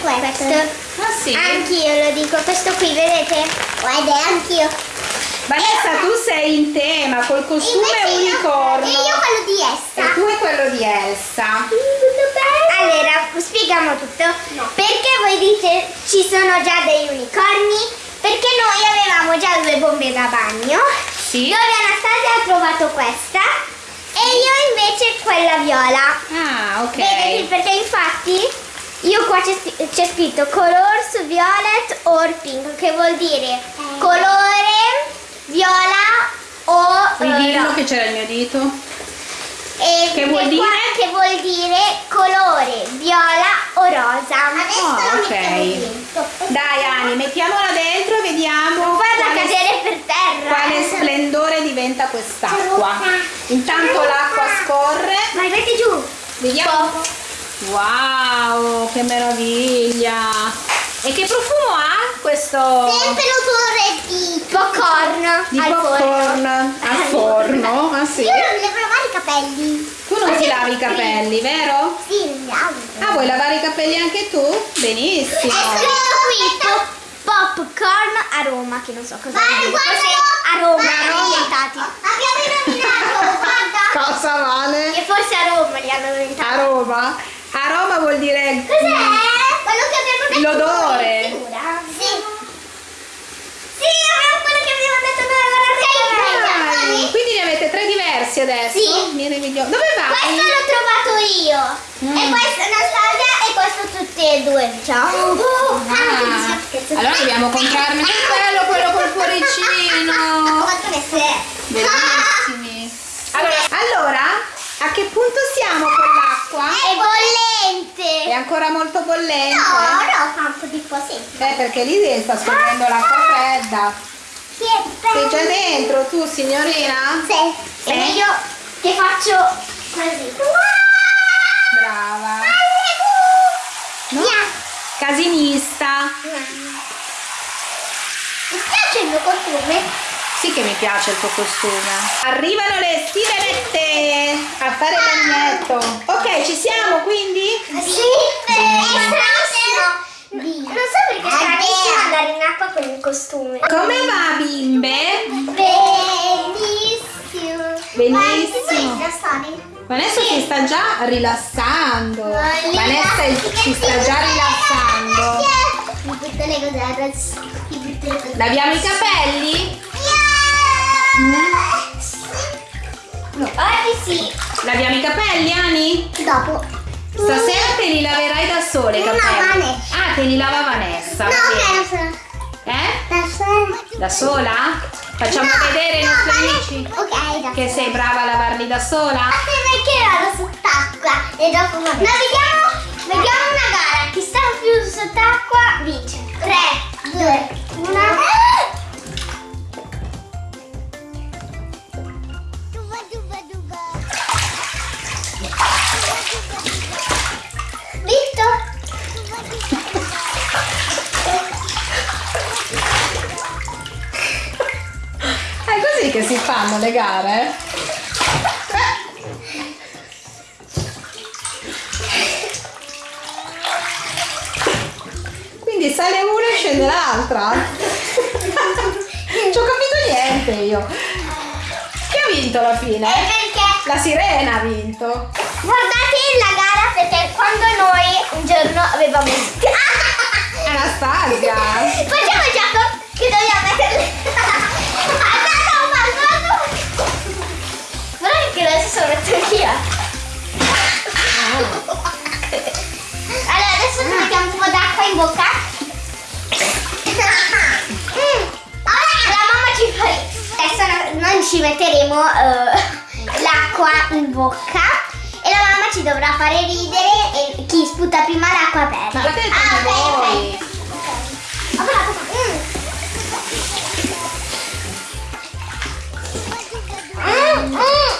Quale? Questo. Ah sì. Anch'io lo dico, questo qui, vedete? Guarda, anch'io. Vanessa, tu sei in tema col costume Invece io- unicorno. E io quello di Essa. E tu è quello di Elsa. Allora, spieghiamo tutto. Perché voi dite ci sono già degli unicorni? Perché noi avevamo già due bombe da bagno. Sì. Dove Anastasia ha trovato questa e io invece quella viola. Ah, ok. Vedete? Perché infatti io qua c'è, scritto colors violet or pink, che vuol dire colore viola o eh, Ridillo ro- che c'era il mio dito. e Che vuol che vuol dire colore viola o rosa. Ah, ok. Dai Ani, mettiamola dentro e vediamo Guarda quale, cadere per terra. quale splendore diventa quest'acqua. Intanto l'acqua scorre. Vai, metti giù. Vediamo. Wow, che meraviglia! E che profumo ha questo Sempre l'odore di popcorn di al popcorn al forno? Ah sì? Io non devo lavare i capelli. Tu non ti lavi i capelli, vero? Sì, mi lavo. Ah, vuoi lavare i capelli anche tu? Benissimo. È scritto qui pop- popcorn a Roma, che non so cosa dire. Forse a Roma, hanno inventati. Abbiamo indovinato, guarda. Cosa vale? Che forse a Roma li hanno inventati. A Roma? A Roma vuol dire Cos'è? Quello che abbiamo detto L'odore. Sì. Sì, abbiamo quello che abbiamo detto noi alla Dai, quindi ne avete tre diversi adesso? Sì. Dove vai? Questo l'ho trovato io. Mm. E questo è e questo tutte e due, diciamo. Ah, allora dobbiamo comprarne che bello quello col cuoricino. Bellissimi. Allora, allora, a che punto siamo con l'acqua? È bollente. È ancora molto bollente? No, no, fa un po' di po' sì. Eh, perché lì sta scorrendo l'acqua fredda. Sì, è Sei già dentro tu, signorina? Sì. Sì. E io che faccio così. Brava. No? Via. Casinista. Mi piace il mio costume? Sì che mi piace il tuo costume. Arrivano le sirenette a fare il bagnetto. Ok, ci siamo quindi? Sì. Stranissimo. Non so perché è stranissimo andare in acqua con il costume. Come va bimbe? Benissimo. Benissimo. Vanessa si sta già rilassando. Vanessa sì, si sta già rilassando. Mi butto le cose adesso. Mi butto le cose. Laviamo i capelli? Oggi sì. Laviamo i capelli, Ani? Dopo. Stasera te li laverai da sole i No, capelli. Vanessa. Ah, te li lava Vanessa. No, so. Eh? Da sola. Da sola? Facciamo No, vedere ai no, nostri amici Ok, che sei brava a lavarli da sola? perché vado sott'acqua e dopo. No, vediamo, vediamo una gara. Chi sta più sott'acqua vince. 3, 2, 1. Così che si fanno le gare? Quindi sale una e scende l'altra? Non ci ho capito niente io. Chi ha vinto alla fine? La sirena ha vinto. Guardate la gara perché quando noi un giorno avevamo Anastasia. Facciamo Metto io Allora adesso ci mettiamo un po' d'acqua in bocca. Ora la mamma ci fa Adesso no- noi ci metteremo eh, l'acqua in bocca e la mamma ci dovrà fare ridere e chi sputa prima l'acqua perde. Ma Ah, ok, ok. Mm. Mm, mm,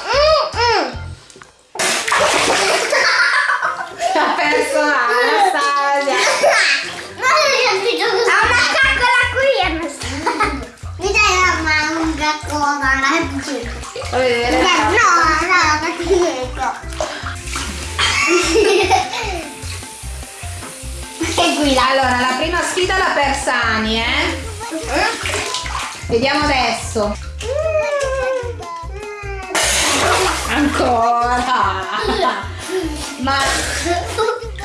Vuoi vedere? No, no, perché Che guida. Allora, la prima sfida l'ha persa Ani, eh? Vediamo adesso. Ancora. Ma,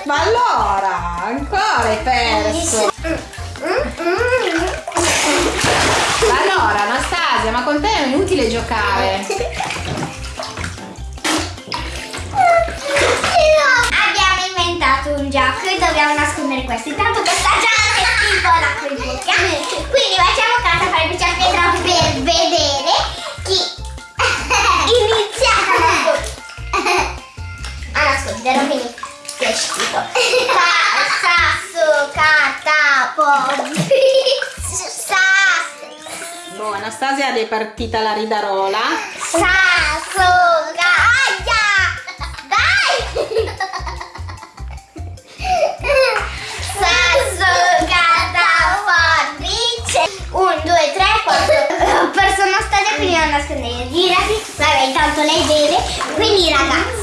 ma allora, ancora hai perso. Allora, Anastasia, ma con te è inutile giocare. Abbiamo inventato un gioco e dobbiamo nascondere questo. Intanto questa già è schifo l'acqua in bocca. Quindi facciamo casa fare piccia pietra per vedere chi inizia a nasconderlo. Quindi che schifo. Sasso, carta, Anastasia è partita la ridarola. Sasso, caglia! Dai! Sasso, carta, forbice. Un, due, tre, quattro. Ho perso una storia quindi non nascondere. Girati. Vabbè, intanto lei beve. Quindi ragazzi.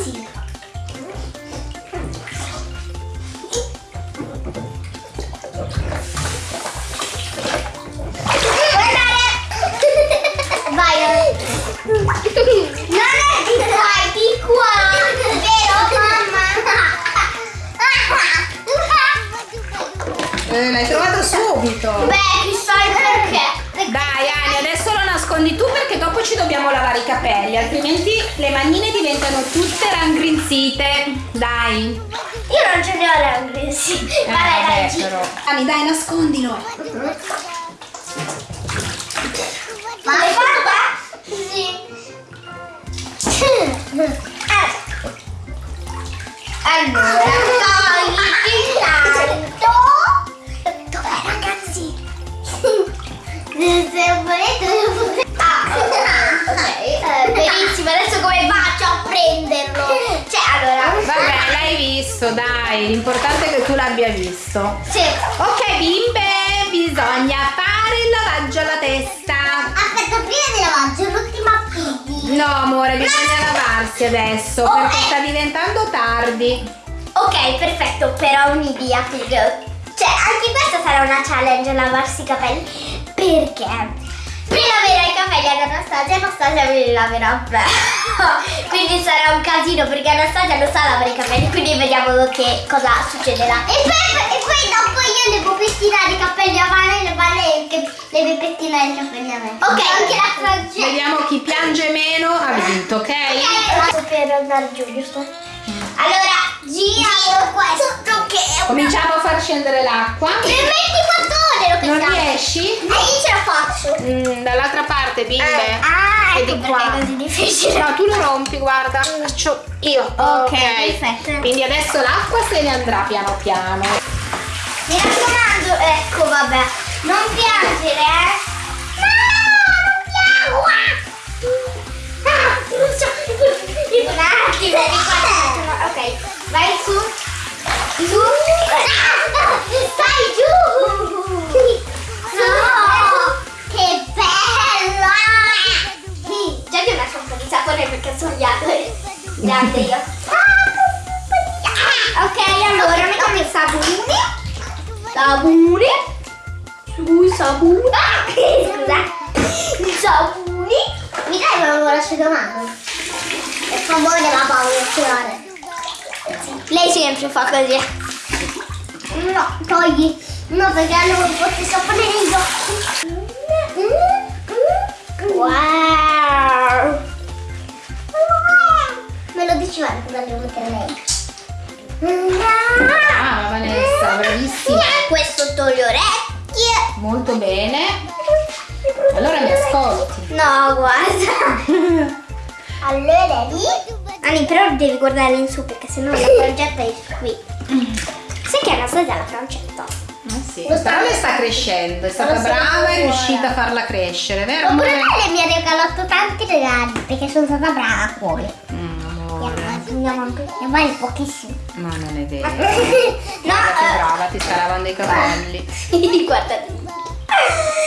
I capelli, altrimenti le manine diventano tutte raggrinzite. Dai. Io non ce ne ho sì. Eh, Vabbè, dai, gi- però. Ani, dai, nascondilo. Visto, dai, l'importante è che tu l'abbia visto. Sì. Ok, bimbe, bisogna fare il lavaggio alla testa. Aspetta, prima di lavaggio, l'ultima pidi. No, amore, bisogna lavarsi adesso Oh, perché eh. sta diventando tardi. Ok, perfetto, però ho un'idea. Cioè, anche questa sarà una challenge lavarsi i capelli. Perché? Prima laverai i capelli ad Anastasia, Anastasia me li laverà me. quindi sarà un casino perché Anastasia non sa lavare i capelli, quindi vediamo che cosa succederà. E poi, e poi dopo io devo pettinare i capelli a mano e le mani deve pettinare i capelli a me. Ok, anche la Francesca. Vediamo chi piange meno ha vinto, ok? Ok, per andare giù, giusto? Allora, giro questo che è una... Cominciamo a far scendere l'acqua. Per 24 ore lo Non riesci? E io ce la faccio. Mm, dall'altra parte, bimbe. Ah, E ecco di qua. è così difficile. No, tu lo rompi, guarda. Faccio io. Ok, perfetto. Quindi adesso l'acqua se ne andrà piano piano. Mi raccomando, ecco, vabbè. Non piangere, eh. No, non piango. Ah, non so. Un attimo, ricordo. Ok, vai su. Su. Ah, Grande io. Ok, allora mettiamo il sapone. Sabune. Sui sabune. Ah, scusa. Il sabune. Mi dai una l'asciugamano? Per favore la paura Lei sempre fa così. No, togli. No, perché allora posso sapere negli occhi. Wow. Me lo guarda cosa devo mettere lei. Ah, Vanessa, bravissima. Questo le orecchie. Molto bene. Allora mi ascolti. No, guarda. Allora lì. Ani, però devi guardare in su perché sennò la frangetta è qui. Sai che Anastasia ha la francetta? Ah, sì. Però le sta crescendo, è stata brava e è riuscita a farla crescere, vero? Oppure lei mi ha regalato tanti regali perché sono stata brava a cuore. Mm, Andiamo anche. Ne vale pochissimo. ma non è vero. no, Guarda che eh, brava, ti sta lavando i capelli. guardate.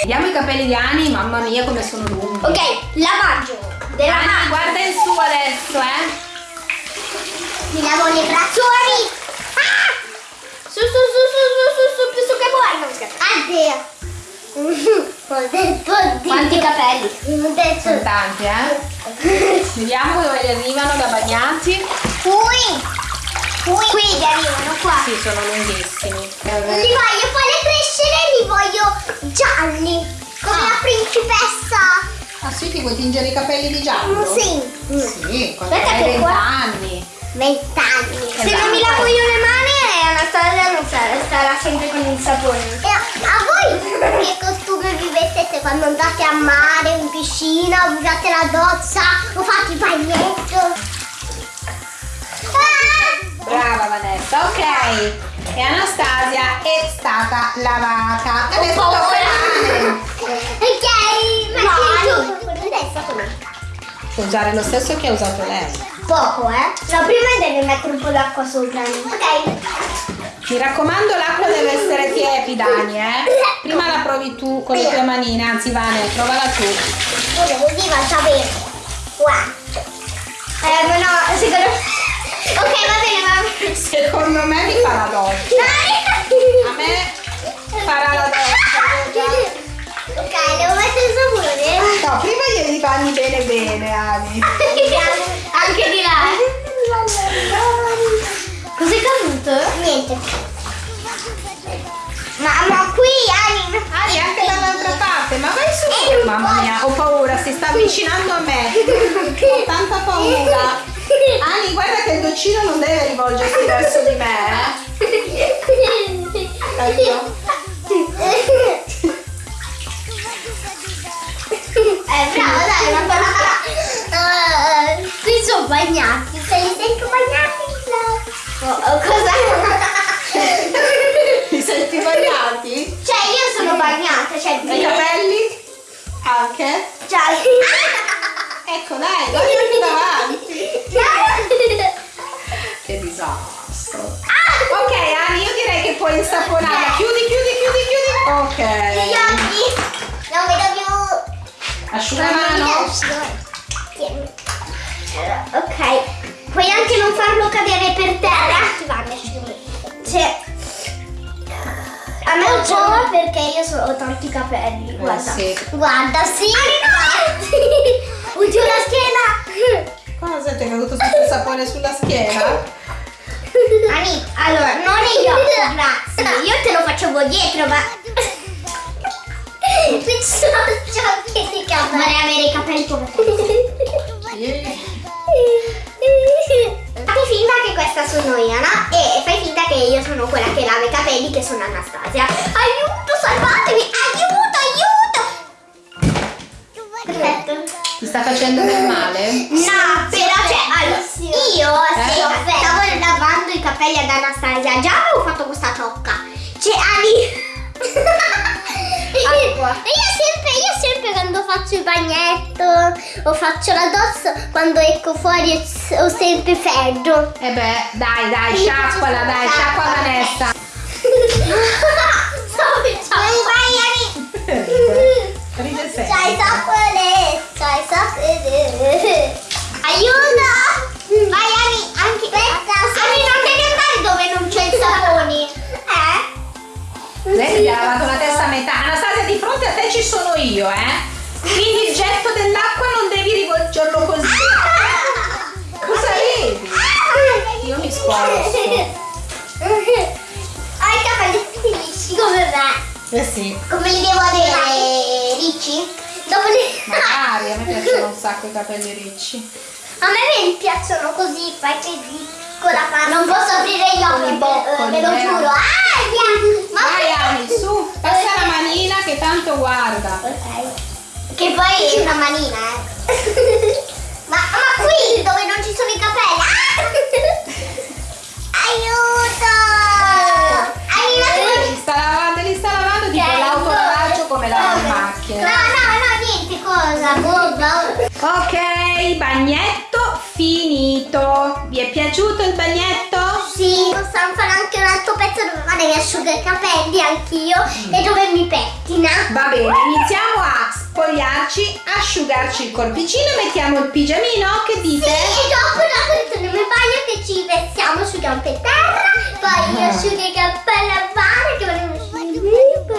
Vediamo i capelli di Ani, mamma mia come sono lunghi. Ok, lavaggio. Della Ani, guarda in su adesso, eh. Mi lavo le braccioli. Ah! Su, su, su, su, su, su, su, più su che vuoi. Addio. Quanti capelli? Sono tanti, eh. Vediamo dove li arrivano da bagnati. Qui. Qui. Qui li arrivano qua. Sì, sono lunghissimi. Li voglio fare crescere e li voglio gialli. Come Ah. la principessa. Ah sì, ti vuoi tingere i capelli di giallo? Sì. Sì, quando hai che qua- 20 anni. Vent'anni. Se Esatto. non mi lavo io le mani, Anastasia non sarà, starà sempre con il sapone. E a, a voi che costume vi quando andate a mare, in piscina, usate la doccia o fate il bagnetto? Ah! Brava Vanessa, ok. E Anastasia è stata lavata. Adesso tocca a Ani. Ok, ma stato me. Puoi usare lo stesso che ha usato lei. Poco, eh? No, prima devi mettere un po' d'acqua sopra. Ok. Mi raccomando, l'acqua deve essere tiepida, Ani, eh. Prima la provi tu con le tue manine, anzi Vane, provala tu. Ora così va bene. Qua. Eh, ma no, secondo me... Ok, va bene, va bene. Secondo me mi fa la doccia. Rivolgersi verso di me. Aiuto. Sapone sulla schiena? Ani, allora, non negli occhi, grazie. Io te lo facevo dietro, ma... Ci sono ciocchi di capelli. Vorrei avere i capelli come te. Fai finta che questa sono io, no? E fai finta che io sono quella che lava i capelli, che sono Anastasia. Aiuto, salvatemi! Aiuto, aiuto! Perfetto. Ti sta facendo del male? No, però cioè, allora, io Eh? sì, stavo lavando i capelli ad Anastasia, già avevo fatto questa ciocca. Cioè, Ali. Acqua. io sempre, io sempre quando faccio il bagnetto o faccio la doccia, quando esco fuori ho sempre freddo. Eh beh, dai, dai, sciacquala, dai, sciacqua Vanessa. Vai, vai, Ali. Ride sempre. Sapone, c'hai sapone. Aiuto! Vai Ani, anche Ani non devi andare dove non c'è il sapone. Eh? Lei ti ha lavato la testa a metà. Anastasia, di fronte a te ci sono io, eh. Quindi il getto dell'acqua non devi rivolgerlo così. Cosa vedi? Io mi sposto. Hai i capelli lisci come me. Eh sì. Come li devo avere ricci? Dopo li... Magari, a me piacciono un sacco i capelli ricci. A me mi piacciono così, fai così con la pasta. Non posso aprire gli occhi, boccoli, ve lo vero? giuro. Ah, via. Ma Vai Ani, su, passa la manina che tanto guarda. Ok. Che poi è una manina, eh. ma, ma qui dove non ci sono i capelli. Ah! Aiuto! Aiuto! Li sta lavando, li sta lavando tipo Ok, l'autoravaggio come lavano le cosa. Boh, Ok, bagnetto finito. Vi è piaciuto il bagnetto? Sì, possiamo fare anche un altro pezzo dove vado mi asciuga i capelli anch'io e dove mi pettina. Va bene, iniziamo a spogliarci, asciugarci il corpicino e mettiamo il pigiamino, che dite? Sì, e dopo, dopo torniamo in bagno che ci vestiamo su gambe e terra, poi io asciugo i capelli a mare che volevo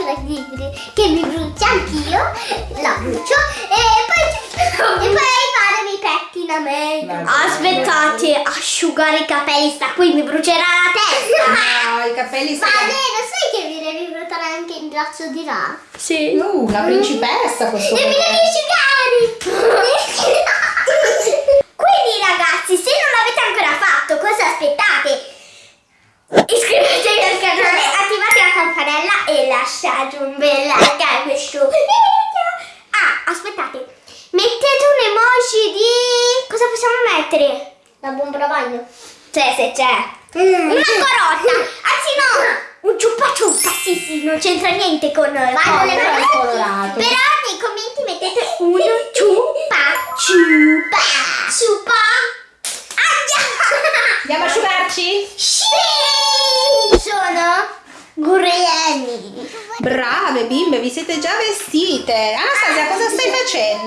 la tigre che mi brucia anch'io, la brucio e poi, e poi fare i pettinamenti. Aspettate, asciugare i capelli sta qui, mi brucerà la testa. No, i capelli Ma sono... lo sai che mi devi bruciare anche il braccio di là? Sì. Uh, la principessa questo E mi devi asciugare! Quindi ragazzi, se non l'avete ancora fatto, cosa aspettate? Iscrivetevi al canale, attivate la campanella e lasciate un bel like a questo video. Ah, aspettate, mettete un emoji di... cosa possiamo mettere? La bomba da bagno. Cioè, se c'è. Una corotta, anzi no, un ciuppa ciuppa, sì sì, non c'entra niente con... Vai, con le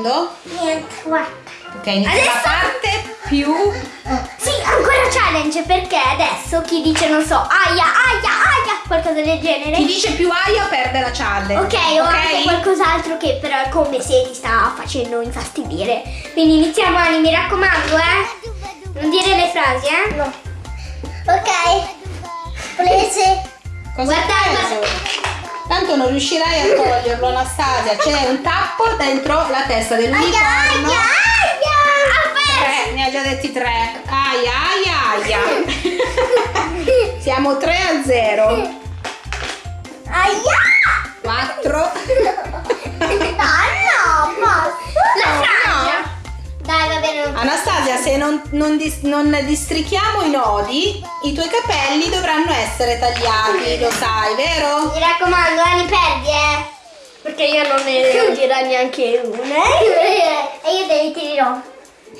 facendo? Niente, guarda. Ok, inizia la Adesso- parte più... Sì, ancora challenge perché adesso chi dice non so, aia, aia, aia, qualcosa del genere. Chi dice più aia perde la challenge. Ok, o anche qualcos'altro che però è come se ti sta facendo infastidire. Quindi iniziamo Ani, mi raccomando, eh. Non dire le frasi, eh? No. Ok. Prese. Cosa Guarda? Tanto non riuscirai a toglierlo, Anastasia. C'è un tappo dentro la testa Aia, dell'unicorno. aia, aia. Tre, ne ha già detti tre. Aia, aia, aia. Siamo 3 a 0. Aia. 4. Non, non dis- non districhiamo i nodi, i tuoi capelli dovranno essere tagliati, lo sai, vero? Mi raccomando, Ani, perdi, eh. Perché io non ne devo tirare neanche una. E io te li tirerò.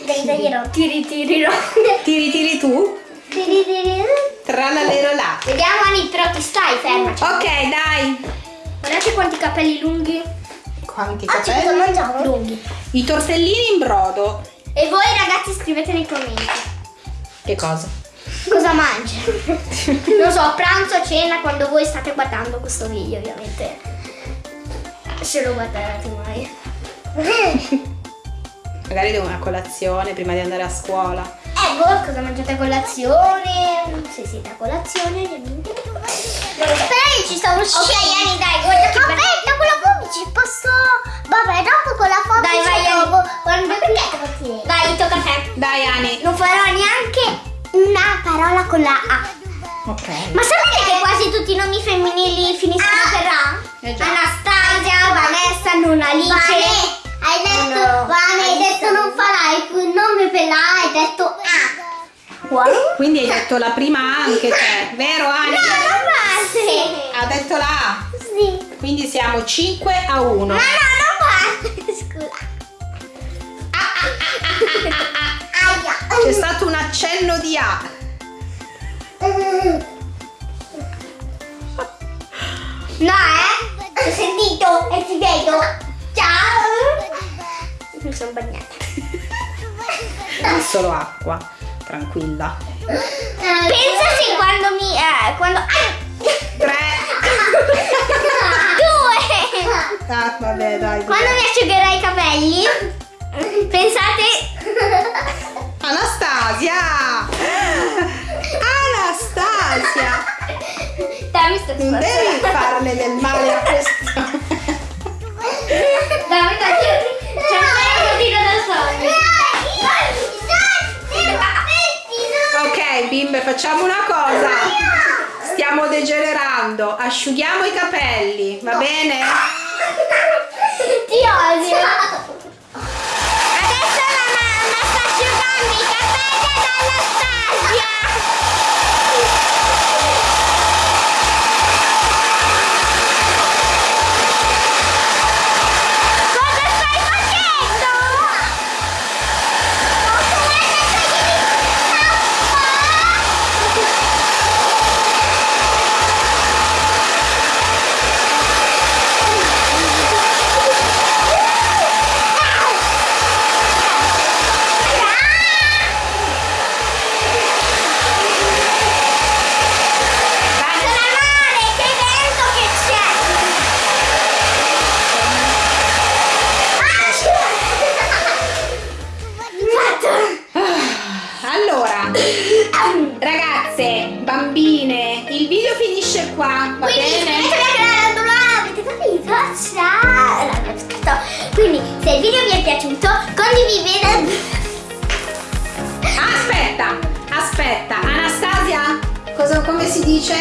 Te li taglierò. Tiri, tirirò. Tiri, tiri tu. Tiri, tirirò. Tralalero là. Vediamo, Ani, però ti stai ferma. Ok, dai. Guardate quanti capelli lunghi. Quanti Ah, ci capelli? Lunghi. I tortellini in brodo. E voi, ragazzi, scrivete nei commenti. Che cosa? Cosa mangi? non so, pranzo, cena, quando voi state guardando questo video, ovviamente. Se lo guarderete mai. Magari devo una colazione prima di andare a scuola. Eh, voi cosa mangiate a colazione? Se siete a colazione. Però io ci stavo uscendo. Ok, Ani, dai, guarda che Aspetta, fame ci posso... Vabbè, dopo con la fame Dai, vai, Ani. Quando perché Vai, tocca a te. Dai, Ani. Non farò neanche una parola con la A. Ok. Ma sapete che quasi tutti i nomi femminili finiscono per A? Eh. Anastasia, Vanessa, non Alice. hai detto, No. Vane, hai detto non farai il nome per la A, hai detto A. Quindi hai detto la prima anche te, vero Ani? No, non basta. Ha detto la A. Sì. Quindi siamo 5 a 1. Ma no, non basta. Scusa. C'è stato un accenno di A. No, eh? Ho sentito e ti vedo. Ciao. Mi sono bagnata. È solo acqua. Tranquilla. Pensa se quando mi... Eh, quando... Ah! 3. Due! Ah, vabbè, dai. Quando mi asciugherai i capelli, pensate... Anastasia! Anastasia! Dai, mi sto Non devi farle del male a questo. Dai, dai, c'è un cosino da sogno. Ok, bimbe, facciamo una cosa. Stiamo degenerando. Asciughiamo i capelli, va bene? Ti odio. va Quindi, bene? non avete capito? Ciao! L'abbiamo scritto. Quindi, se il video vi è piaciuto, condividete. Aspetta, aspetta, Anastasia, cosa, come si dice?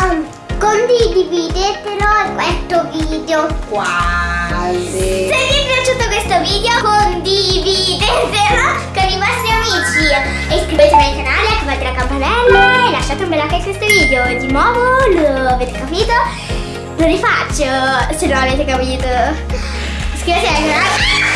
Um condividetelo questo video. Quasi. Se vi è piaciuto questo video condividetelo con i vostri amici e iscrivetevi al canale, attivate la campanella e lasciate un bel like a questo video. Di nuovo, lo avete capito? Lo rifaccio se non l'avete capito. Iscrivetevi al canale.